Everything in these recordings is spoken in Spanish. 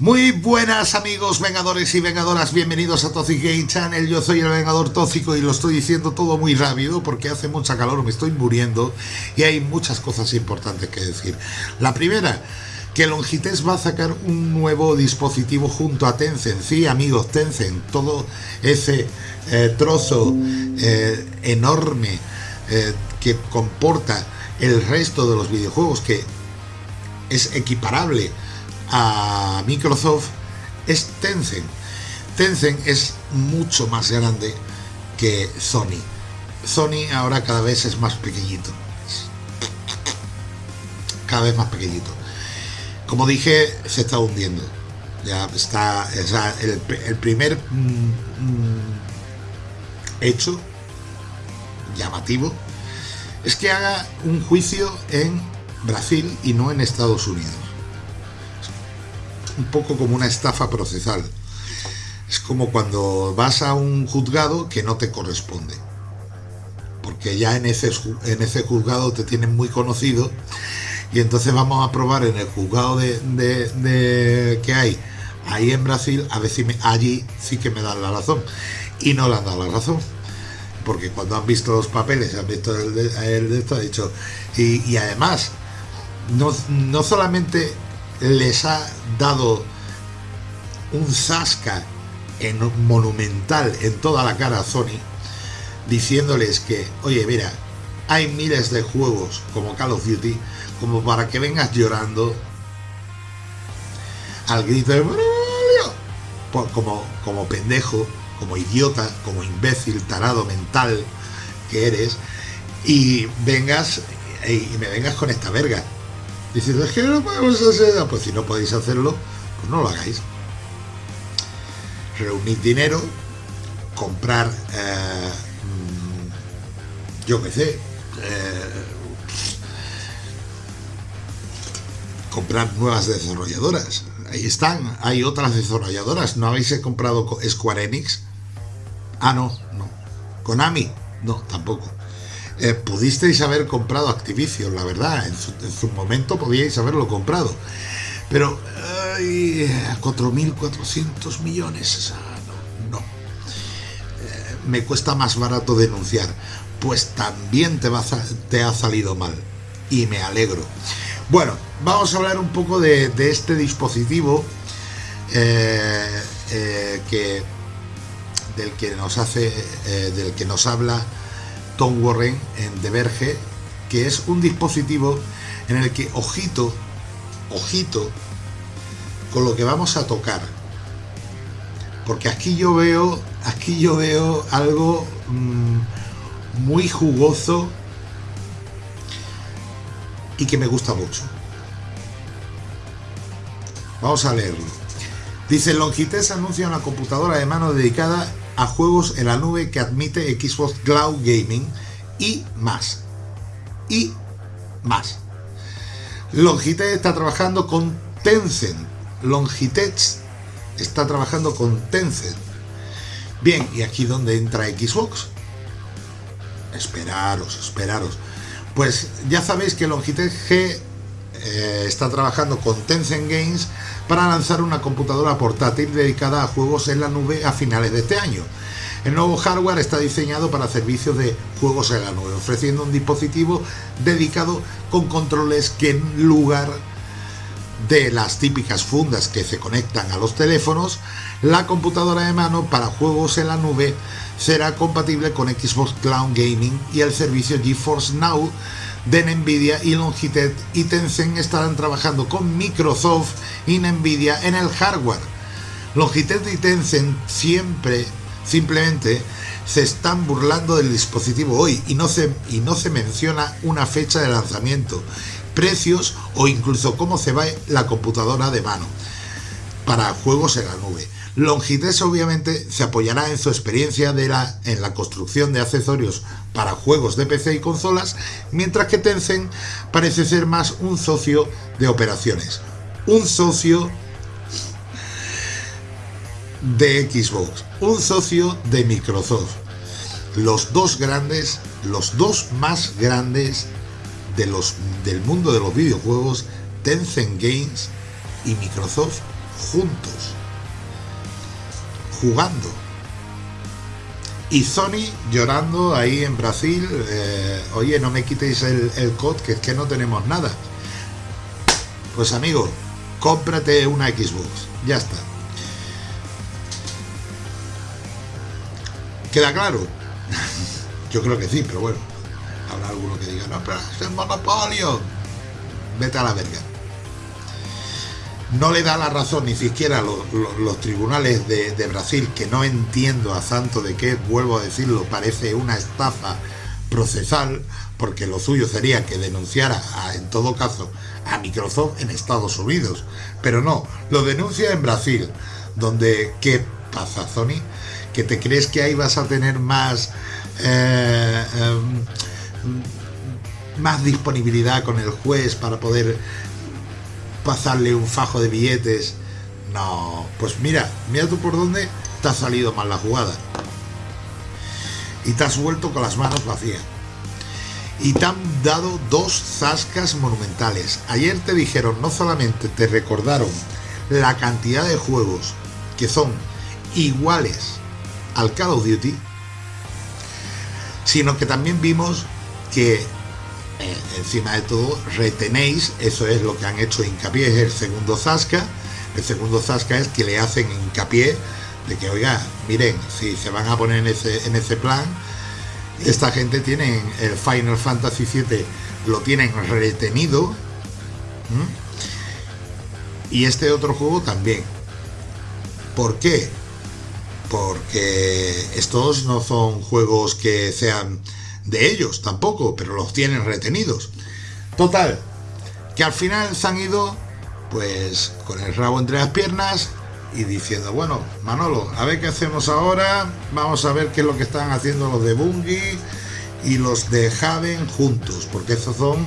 Muy buenas amigos vengadores y vengadoras, bienvenidos a Toxic Game Channel, yo soy el Vengador Tóxico y lo estoy diciendo todo muy rápido porque hace mucha calor, me estoy muriendo y hay muchas cosas importantes que decir. La primera, que Longitech va a sacar un nuevo dispositivo junto a Tencent, sí amigos, Tencent, todo ese eh, trozo eh, enorme eh, que comporta el resto de los videojuegos que es equiparable a Microsoft es Tencent. Tencent es mucho más grande que Sony. Sony ahora cada vez es más pequeñito. Cada vez más pequeñito. Como dije, se está hundiendo. Ya está, el, primer mm, mm, hecho llamativo es que haga un juicio en Brasil y no en Estados Unidos un poco como una estafa procesal. Es como cuando vas a un juzgado que no te corresponde. Porque ya en ese, en ese juzgado te tienen muy conocido y entonces vamos a probar en el juzgado de, que hay ahí en Brasil a ver si allí sí que me dan la razón. Y no le han dado la razón. Porque cuando han visto los papeles, han visto el de, esto, ha dicho... Y, además, no, no solamente les ha dado un zasca en, monumental en toda la cara a Sony, diciéndoles que, oye, mira, hay miles de juegos como Call of Duty, como para que vengas llorando al grito de como, como pendejo, como idiota, como imbécil, tarado mental que eres, y vengas y me vengas con esta verga. Dices, es que no podemos hacer. Pues si no podéis hacerlo, pues no lo hagáis. Reunid dinero, comprar, eh, yo qué sé, eh, comprar nuevas desarrolladoras. Ahí están, hay otras desarrolladoras. ¿No habéis comprado Square Enix? Ah, no, no. Konami, no, tampoco. Eh, pudisteis haber comprado Activision, la verdad, en su, momento podíais haberlo comprado. Pero, ay, 4.400 millones, no. Eh, me cuesta más barato denunciar. Pues también te, ha salido mal. Y me alegro. Bueno, vamos a hablar un poco de, este dispositivo eh, que del que nos hace, del que nos habla Tom Warren en The Verge, que es un dispositivo en el que, ojito, ojito, con lo que vamos a tocar. Porque aquí yo veo, aquí yo veo algo mm, muy jugoso y que me gusta mucho. Vamos a leerlo. Dice, Longitech anuncia una computadora de mano dedicada juegos en la nube que admite Xbox Cloud Gaming y más. Y más. Logitech está trabajando con Tencent. Logitech está trabajando con Tencent. Bien, y aquí donde entra Xbox. Esperaros, esperaros. Pues ya sabéis que Logitech G eh, está trabajando con Tencent Games para lanzar una computadora portátil dedicada a juegos en la nube a finales de este año. El nuevo hardware está diseñado para servicios de juegos en la nube, ofreciendo un dispositivo dedicado con controles que en lugar de las típicas fundas que se conectan a los teléfonos, la computadora de mano para juegos en la nube será compatible con Xbox Cloud Gaming y el servicio GeForce Now de Nvidia y Logitech y Tencent estarán trabajando con Microsoft y Nvidia en el hardware. Logitech y Tencent siempre, simplemente, se están burlando del dispositivo hoy y no se, y no se menciona una fecha de lanzamiento, precios o incluso cómo se va la computadora de mano para juegos en la nube. Longitech obviamente se apoyará en su experiencia de la, en la construcción de accesorios para juegos de PC y consolas, mientras que Tencent parece ser más un socio de operaciones, un socio de Xbox, un socio de Microsoft. Los dos grandes, los dos más grandes del mundo de los videojuegos, Tencent Games y Microsoft juntos, jugando. Y Sony llorando ahí en Brasil, eh, oye, no me quitéis el, el COD, que es que no tenemos nada. Pues amigo, cómprate una Xbox, ya está. ¿Queda claro? Yo creo que sí, pero bueno, habrá alguno que diga, no, pero es el monopolio. Vete a la verga. No le da la razón ni siquiera los, los, tribunales de, Brasil, que no entiendo a santo de qué, vuelvo a decirlo, parece una estafa procesal, porque lo suyo sería que denunciara, en todo caso, a Microsoft en Estados Unidos. Pero no, lo denuncia en Brasil, donde, ¿qué pasa, Sony? que te crees que ahí vas a tener más eh, eh, más disponibilidad con el juez para poder pasarle un fajo de billetes. No, pues mira mira tú por dónde te ha salido mal la jugada. Y te has vuelto con las manos vacías. Y te han dado dos zascas monumentales. Ayer te dijeron no solamente te recordaron la cantidad de juegos que son iguales al Call of Duty, sino que también vimos que encima de todo retenéis, eso es lo que han hecho hincapié, es el segundo Zasca, el segundo Zasca es que le hacen hincapié de que, oiga, miren, si se van a poner en ese, en ese plan, esta gente tiene el Final Fantasy VII, lo tienen retenido, y este otro juego también. ¿Por qué? porque estos no son juegos que sean de ellos tampoco, pero los tienen retenidos. Total, que al final se han ido pues con el rabo entre las piernas y diciendo, bueno, Manolo, a ver qué hacemos ahora, vamos a ver qué es lo que están haciendo los de Bungie y los de Haven juntos, porque esos son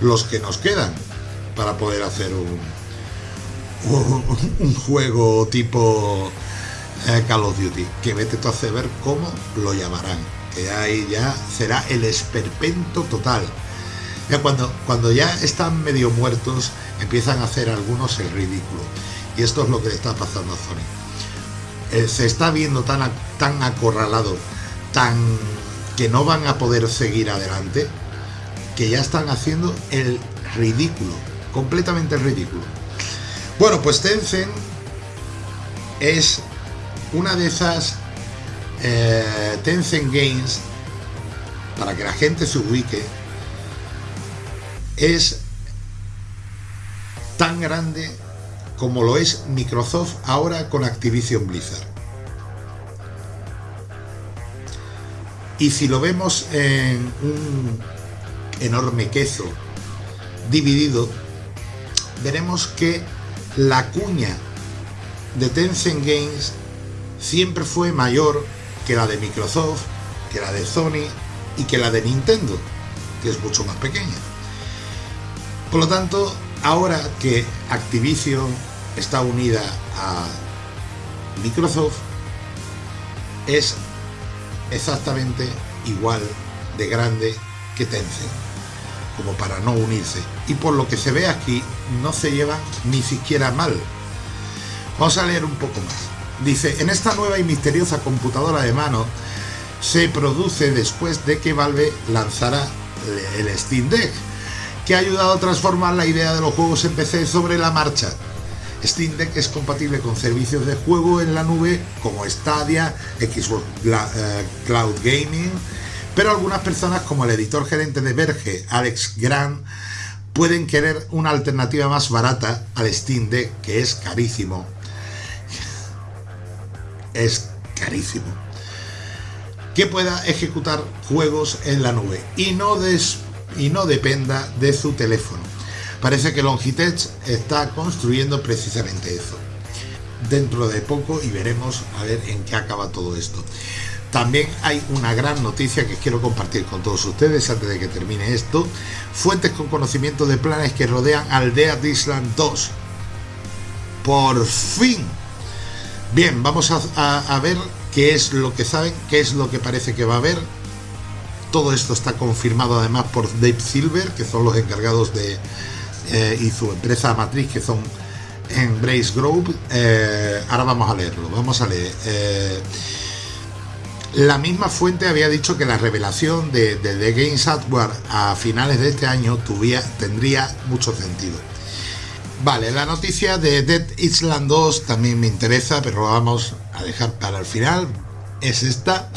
los que nos quedan para poder hacer un, un, un juego tipo eh, Call of Duty, que vete tú a ver cómo lo llamarán, que ahí ya será el esperpento total. Ya cuando, cuando ya están medio muertos, empiezan a hacer algunos el ridículo. Y esto es lo que le está pasando a Sony. Eh, se está viendo tan, tan acorralado, tan que no van a poder seguir adelante, que ya están haciendo el ridículo, completamente ridículo. Bueno, pues Tencent es una de esas eh, Tencent Games, para que la gente se ubique, es tan grande como lo es Microsoft ahora con Activision Blizzard. Y si lo vemos en un enorme queso dividido, veremos que la cuña de Tencent Games siempre fue mayor que la de Microsoft, que la de Sony y que la de Nintendo, que es mucho más pequeña. Por lo tanto, ahora que Activision está unida a Microsoft, es exactamente igual de grande que Tencent, como para no unirse. Y por lo que se ve aquí, no se llevan ni siquiera mal. Vamos a leer un poco más. Dice, en esta nueva y misteriosa computadora de mano se produce después de que Valve lanzara el Steam Deck, que ha ayudado a transformar la idea de los juegos en PC sobre la marcha. Steam Deck es compatible con servicios de juego en la nube como Stadia, Xbox eh, Cloud Gaming, pero algunas personas como el editor gerente de Verge, Alex Grant, pueden querer una alternativa más barata al Steam Deck, que es carísimo es carísimo. Que pueda ejecutar juegos en la nube y no, des, y no dependa de su teléfono. Parece que Logitech está construyendo precisamente eso. Dentro de poco y veremos a ver en qué acaba todo esto. También hay una gran noticia que quiero compartir con todos ustedes antes de que termine esto. Fuentes con conocimiento de planes que rodean Aldea Disland 2. Por fin Bien, vamos a, ver qué es lo que saben, qué es lo que parece que va a haber. Todo esto está confirmado además por Dave Silver, que son los encargados de... Eh, y su empresa matriz, que son en Brace Group. Eh, ahora vamos a leerlo, vamos a leer. Eh, la misma fuente había dicho que la revelación de, The Games Hardware a finales de este año tendría mucho sentido. Vale, la noticia de Dead Island 2 también me interesa, pero vamos a dejar para el final. Es esta.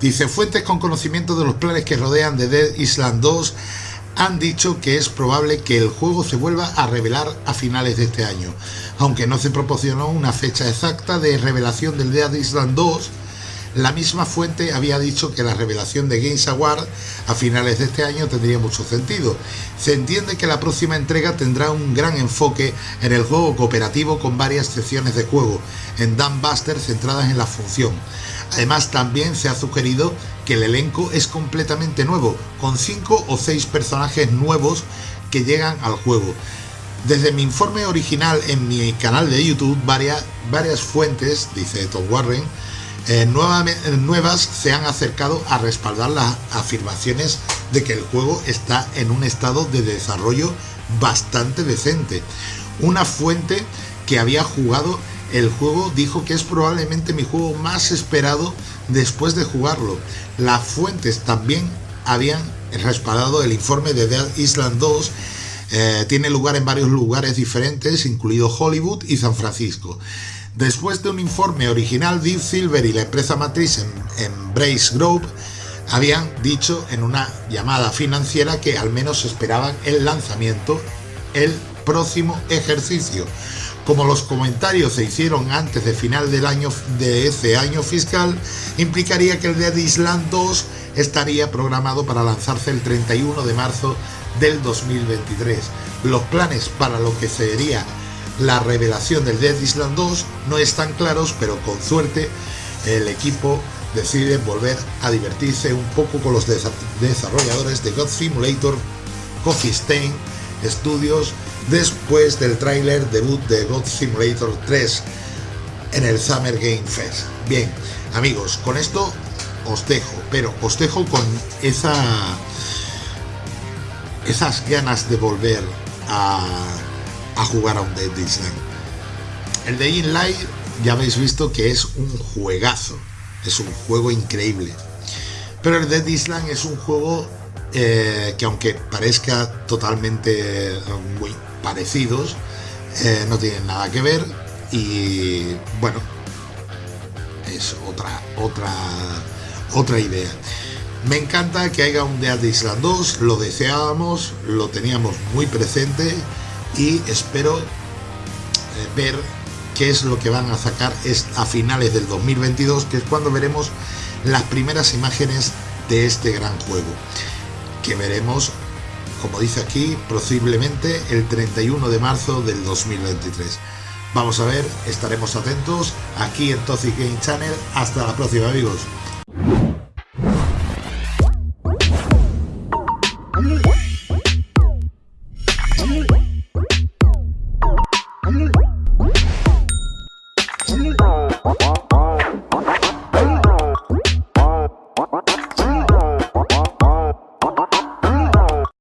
Dice, fuentes con conocimiento de los planes que rodean de Dead Island 2 han dicho que es probable que el juego se vuelva a revelar a finales de este año, aunque no se proporcionó una fecha exacta de revelación del Dead Island 2 la misma fuente había dicho que la revelación de Games Award a finales de este año tendría mucho sentido. Se entiende que la próxima entrega tendrá un gran enfoque en el juego cooperativo con varias secciones de juego en Buster centradas en la función. Además también se ha sugerido que el elenco es completamente nuevo, con 5 o 6 personajes nuevos que llegan al juego. Desde mi informe original en mi canal de YouTube, varias, varias fuentes, dice Tom Warren, eh, nuevas se han acercado a respaldar las afirmaciones de que el juego está en un estado de desarrollo bastante decente. Una fuente que había jugado el juego dijo que es probablemente mi juego más esperado después de jugarlo. Las fuentes también habían respaldado el informe de Dead Island 2 eh, tiene lugar en varios lugares diferentes, incluido Hollywood y San Francisco. Después de un informe original, Deep Silver y la empresa matriz en, Brace Group habían dicho en una llamada financiera que al menos esperaban el lanzamiento el próximo ejercicio. Como los comentarios se hicieron antes de final del año de ese año fiscal, implicaría que el Dead Island 2 estaría programado para lanzarse el 31 de marzo del 2023. Los planes para lo que sería la revelación del Dead Island 2 no están claros, pero con suerte el equipo decide volver a divertirse un poco con los desarrolladores de God Simulator Coffee Stain Studios después del tráiler debut de God Simulator 3 en el Summer Game Fest. Bien, amigos, con esto os dejo, pero os dejo con esa esas ganas de volver a a jugar a un Dead Island. El de Inlight ya habéis visto que es un juegazo, es un juego increíble. Pero el Dead Island es un juego eh, que aunque parezca totalmente eh, muy parecidos, eh, no tienen nada que ver y bueno, es otra, otra, otra idea. Me encanta que haya un Dead Island 2, lo deseábamos, lo teníamos muy presente y espero eh, ver qué es lo que van a sacar a finales del 2022, que es cuando veremos las primeras imágenes de este gran juego, que veremos, como dice aquí, posiblemente el 31 de marzo del 2023. Vamos a ver, estaremos atentos aquí en Toxic Game Channel. Hasta la próxima amigos.